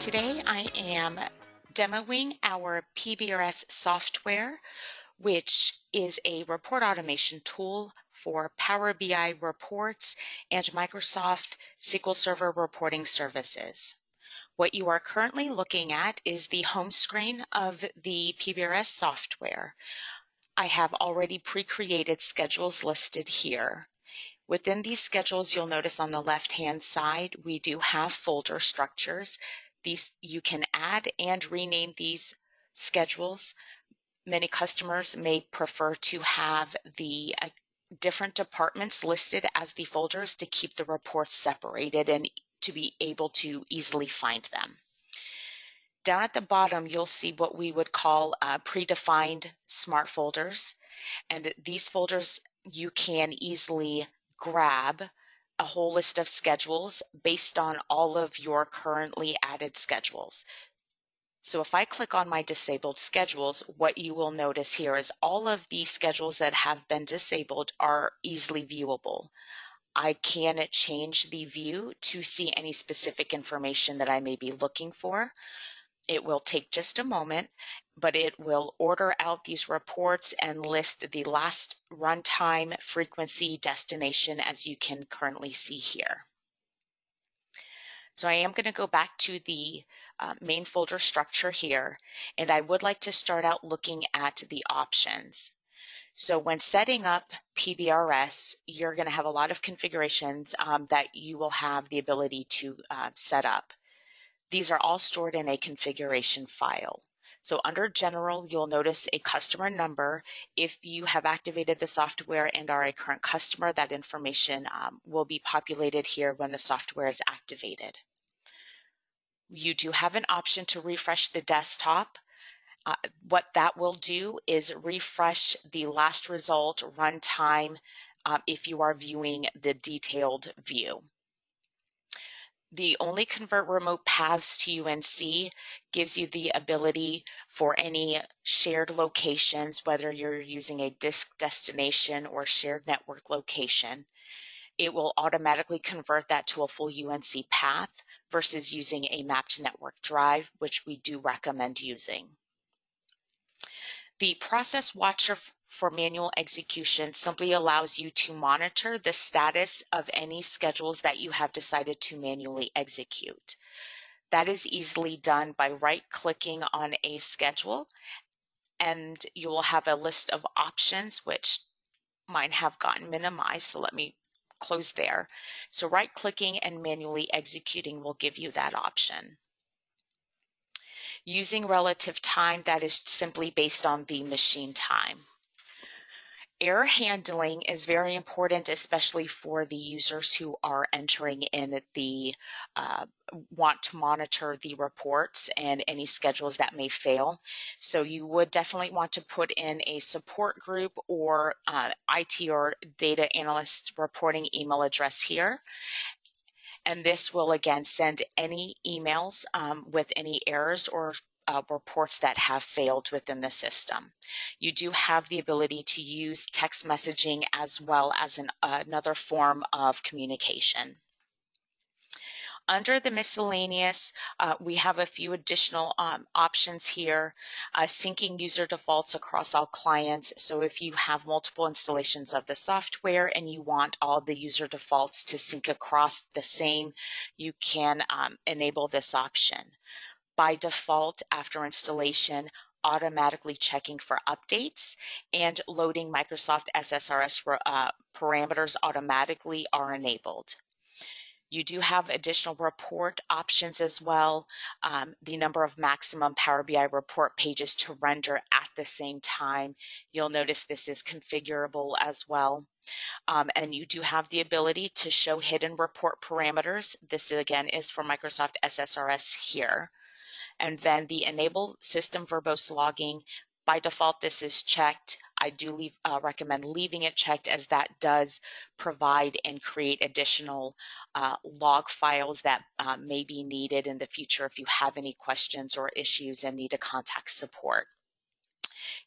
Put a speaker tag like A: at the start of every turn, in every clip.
A: Today I am demoing our PBRS software, which is a report automation tool for Power BI reports and Microsoft SQL Server reporting services. What you are currently looking at is the home screen of the PBRS software. I have already pre-created schedules listed here. Within these schedules, you'll notice on the left-hand side, we do have folder structures these you can add and rename these schedules. Many customers may prefer to have the uh, different departments listed as the folders to keep the reports separated and to be able to easily find them. Down at the bottom, you'll see what we would call uh, predefined smart folders. And these folders you can easily grab a whole list of schedules based on all of your currently added schedules. So if I click on my disabled schedules, what you will notice here is all of the schedules that have been disabled are easily viewable. I can change the view to see any specific information that I may be looking for. It will take just a moment, but it will order out these reports and list the last runtime, frequency, destination as you can currently see here. So I am going to go back to the uh, main folder structure here, and I would like to start out looking at the options. So when setting up PBRS, you're going to have a lot of configurations um, that you will have the ability to uh, set up. These are all stored in a configuration file. So under general, you'll notice a customer number. If you have activated the software and are a current customer, that information um, will be populated here when the software is activated. You do have an option to refresh the desktop. Uh, what that will do is refresh the last result runtime uh, if you are viewing the detailed view the only convert remote paths to UNC gives you the ability for any shared locations, whether you're using a disk destination or shared network location. It will automatically convert that to a full UNC path versus using a mapped network drive, which we do recommend using. The process watcher for manual execution simply allows you to monitor the status of any schedules that you have decided to manually execute. That is easily done by right clicking on a schedule and you will have a list of options which mine have gotten minimized so let me close there. So right clicking and manually executing will give you that option. Using relative time that is simply based on the machine time. Error handling is very important, especially for the users who are entering in the uh, want to monitor the reports and any schedules that may fail. So you would definitely want to put in a support group or uh, IT or data analyst reporting email address here. And this will again send any emails um, with any errors or uh, reports that have failed within the system. You do have the ability to use text messaging as well as an, uh, another form of communication. Under the miscellaneous, uh, we have a few additional um, options here. Uh, syncing user defaults across all clients. So if you have multiple installations of the software and you want all the user defaults to sync across the same, you can um, enable this option by default after installation automatically checking for updates and loading Microsoft SSRS uh, parameters automatically are enabled. You do have additional report options as well. Um, the number of maximum Power BI report pages to render at the same time. You'll notice this is configurable as well. Um, and you do have the ability to show hidden report parameters. This again is for Microsoft SSRS here and then the enable system verbose logging. By default, this is checked. I do leave, uh, recommend leaving it checked as that does provide and create additional uh, log files that uh, may be needed in the future if you have any questions or issues and need to contact support.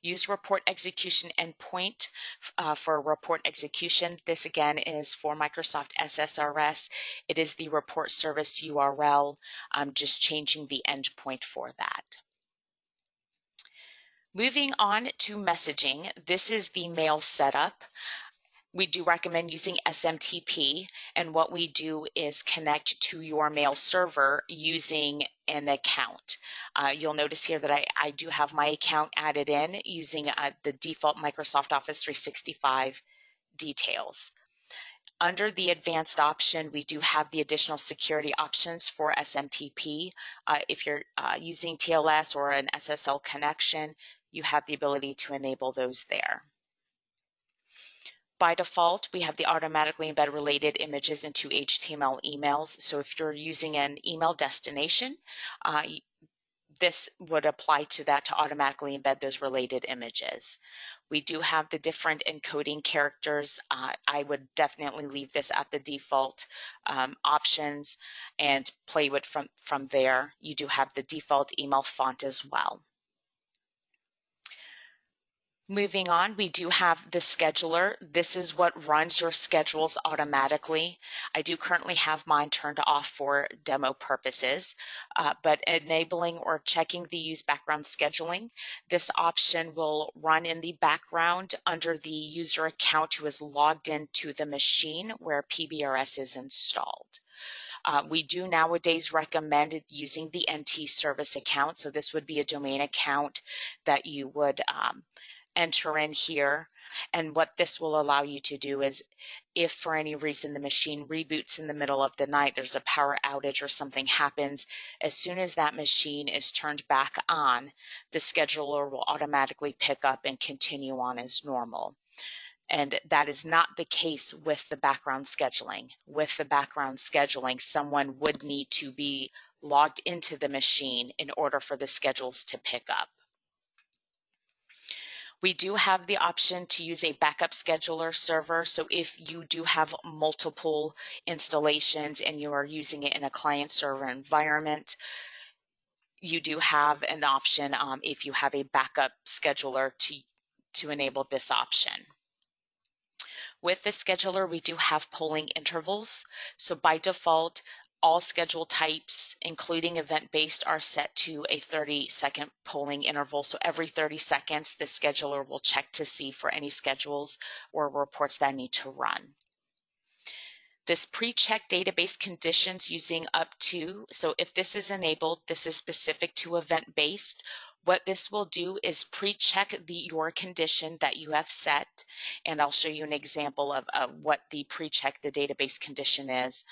A: Use report execution endpoint uh, for report execution. This again is for Microsoft SSRS. It is the report service URL. I'm just changing the endpoint for that. Moving on to messaging, this is the mail setup we do recommend using SMTP. And what we do is connect to your mail server using an account. Uh, you'll notice here that I, I, do have my account added in using uh, the default Microsoft Office 365 details. Under the advanced option, we do have the additional security options for SMTP. Uh, if you're uh, using TLS or an SSL connection, you have the ability to enable those there. By default, we have the automatically embed related images into HTML emails. So if you're using an email destination, uh, this would apply to that to automatically embed those related images. We do have the different encoding characters. Uh, I would definitely leave this at the default um, options and play with from, from there. You do have the default email font as well. Moving on, we do have the scheduler. This is what runs your schedules automatically. I do currently have mine turned off for demo purposes, uh, but enabling or checking the use background scheduling, this option will run in the background under the user account who is logged into the machine where PBRS is installed. Uh, we do nowadays recommend using the NT service account. So this would be a domain account that you would um, enter in here. And what this will allow you to do is if for any reason the machine reboots in the middle of the night, there's a power outage or something happens, as soon as that machine is turned back on, the scheduler will automatically pick up and continue on as normal. And that is not the case with the background scheduling. With the background scheduling, someone would need to be logged into the machine in order for the schedules to pick up. We do have the option to use a backup scheduler server. So if you do have multiple installations and you are using it in a client server environment, you do have an option um, if you have a backup scheduler to, to enable this option. With the scheduler, we do have polling intervals. So by default, all schedule types, including event-based, are set to a 30-second polling interval. So every 30 seconds, the scheduler will check to see for any schedules or reports that need to run. This pre-check database conditions using up to, so if this is enabled, this is specific to event-based. What this will do is pre-check the your condition that you have set, and I'll show you an example of, of what the pre-check the database condition is.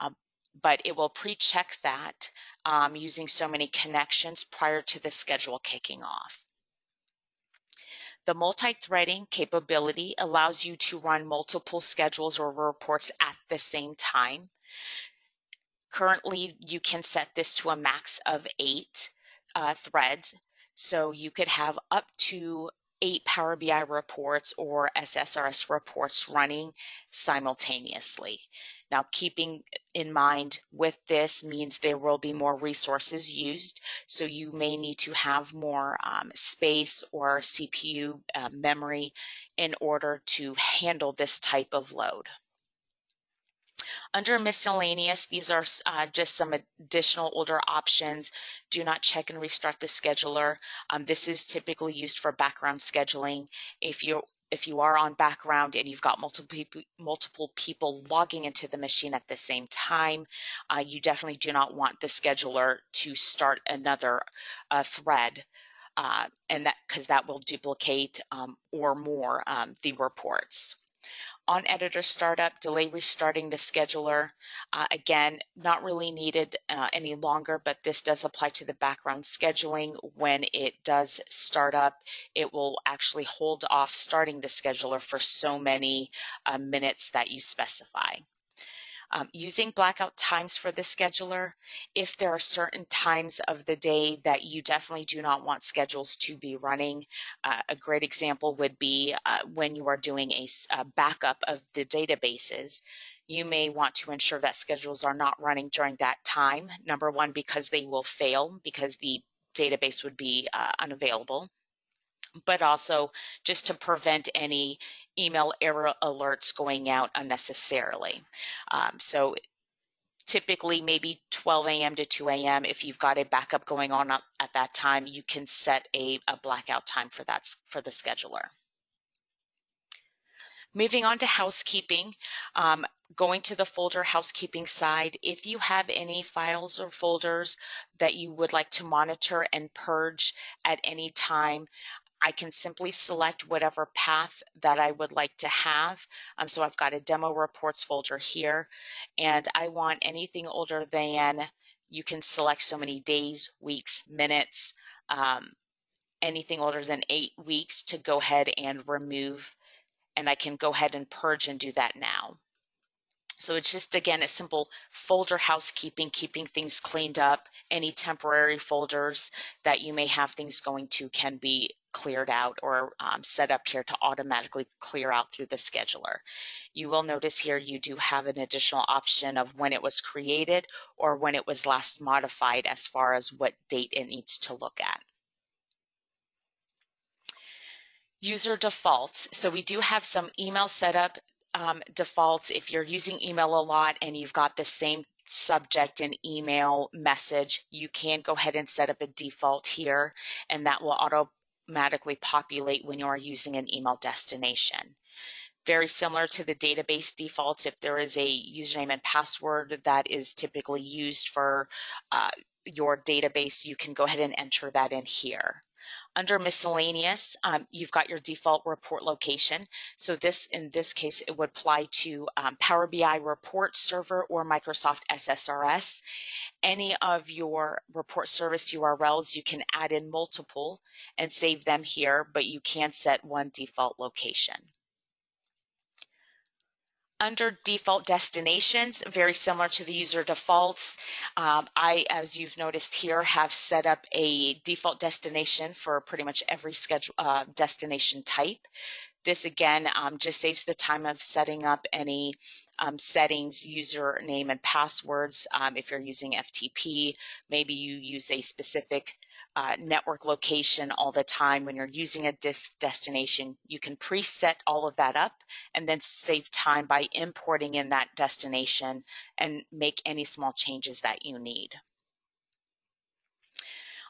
A: Um, but it will pre-check that um, using so many connections prior to the schedule kicking off. The multi-threading capability allows you to run multiple schedules or reports at the same time. Currently, you can set this to a max of eight uh, threads. So you could have up to eight Power BI reports or SSRS reports running simultaneously. Now, keeping in mind with this means there will be more resources used, so you may need to have more um, space or CPU uh, memory in order to handle this type of load. Under miscellaneous, these are uh, just some additional older options. Do not check and restart the scheduler. Um, this is typically used for background scheduling. If you if you are on background and you've got multiple people, multiple people logging into the machine at the same time, uh, you definitely do not want the scheduler to start another uh, thread. Uh, and that because that will duplicate um, or more um, the reports on editor startup, delay restarting the scheduler. Uh, again, not really needed uh, any longer, but this does apply to the background scheduling. When it does start up, it will actually hold off starting the scheduler for so many uh, minutes that you specify. Um, using blackout times for the scheduler, if there are certain times of the day that you definitely do not want schedules to be running, uh, a great example would be uh, when you are doing a, a backup of the databases you may want to ensure that schedules are not running during that time. Number one, because they will fail because the database would be uh, unavailable. But also just to prevent any email error alerts going out unnecessarily. Um, so typically maybe 12 a.m. to 2 a.m. If you've got a backup going on at that time, you can set a, a blackout time for that for the scheduler. Moving on to housekeeping, um, going to the folder housekeeping side, if you have any files or folders that you would like to monitor and purge at any time, I can simply select whatever path that I would like to have. Um, so I've got a demo reports folder here, and I want anything older than, you can select so many days, weeks, minutes, um, anything older than eight weeks to go ahead and remove, and I can go ahead and purge and do that now. So it's just, again, a simple folder housekeeping, keeping things cleaned up. Any temporary folders that you may have things going to can be cleared out or um, set up here to automatically clear out through the scheduler. You will notice here you do have an additional option of when it was created or when it was last modified as far as what date it needs to look at. User defaults. So we do have some email setup um, defaults, if you're using email a lot and you've got the same subject and email message, you can go ahead and set up a default here and that will automatically populate when you're using an email destination. Very similar to the database defaults, if there is a username and password that is typically used for uh, your database, you can go ahead and enter that in here. Under miscellaneous, um, you've got your default report location. So this, in this case, it would apply to um, Power BI report server or Microsoft SSRS. Any of your report service URLs, you can add in multiple and save them here, but you can set one default location. Under default destinations, very similar to the user defaults, um, I, as you've noticed here, have set up a default destination for pretty much every schedule uh, destination type. This again um, just saves the time of setting up any um, settings, username and passwords. Um, if you're using FTP, maybe you use a specific uh, network location all the time when you're using a disk destination. You can preset all of that up and then save time by importing in that destination and make any small changes that you need.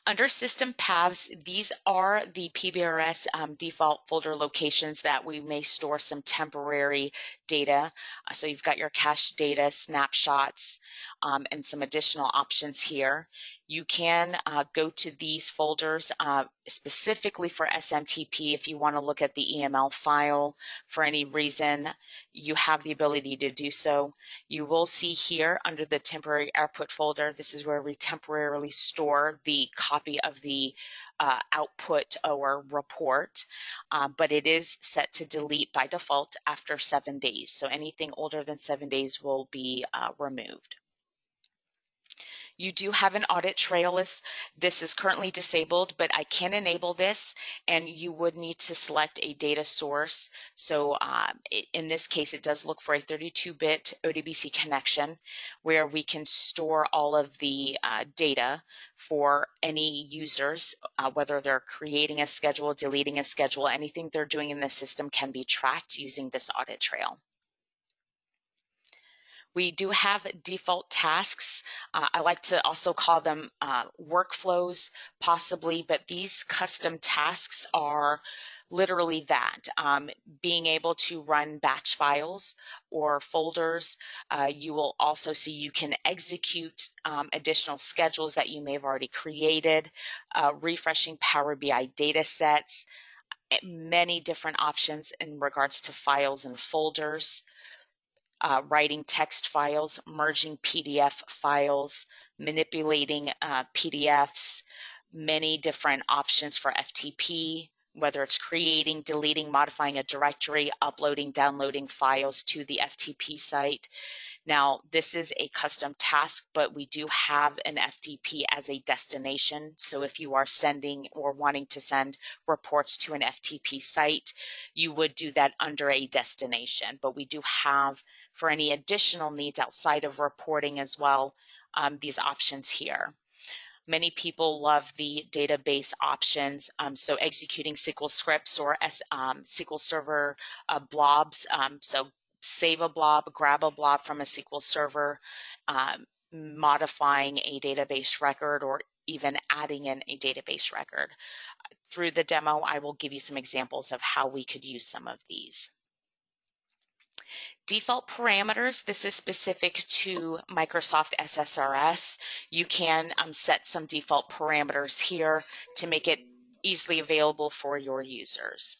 A: Under system paths, these are the PBRS um, default folder locations that we may store some temporary data. Uh, so you've got your cache data, snapshots, um, and some additional options here. You can uh, go to these folders uh, specifically for SMTP if you want to look at the EML file for any reason. You have the ability to do so. You will see here under the temporary output folder, this is where we temporarily store the copy of the uh, output or report, uh, but it is set to delete by default after seven days. So anything older than seven days will be uh, removed. You do have an audit trail list. This is currently disabled, but I can enable this and you would need to select a data source. So uh, in this case, it does look for a 32-bit ODBC connection where we can store all of the uh, data for any users, uh, whether they're creating a schedule, deleting a schedule, anything they're doing in the system can be tracked using this audit trail. We do have default tasks. Uh, I like to also call them uh, workflows, possibly, but these custom tasks are literally that um, being able to run batch files or folders. Uh, you will also see you can execute um, additional schedules that you may have already created, uh, refreshing Power BI data sets, eh, many different options in regards to files and folders uh, writing text files, merging PDF files, manipulating uh, PDFs, many different options for FTP, whether it's creating, deleting, modifying a directory, uploading, downloading files to the FTP site. Now, this is a custom task, but we do have an FTP as a destination. So if you are sending or wanting to send reports to an FTP site, you would do that under a destination. But we do have, for any additional needs outside of reporting as well, um, these options here. Many people love the database options, um, so executing SQL scripts or S, um, SQL Server uh, blobs. Um, so save a blob, grab a blob from a SQL Server, um, modifying a database record, or even adding in a database record. Through the demo, I will give you some examples of how we could use some of these. Default parameters, this is specific to Microsoft SSRS. You can um, set some default parameters here to make it easily available for your users.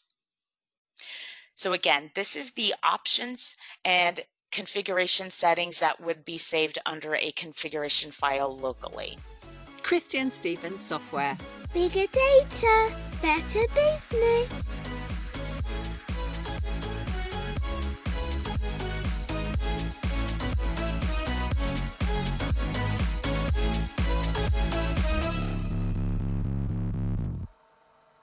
A: So again, this is the options and configuration settings that would be saved under a configuration file locally.
B: Christian Stevens Software.
C: Bigger data, better business.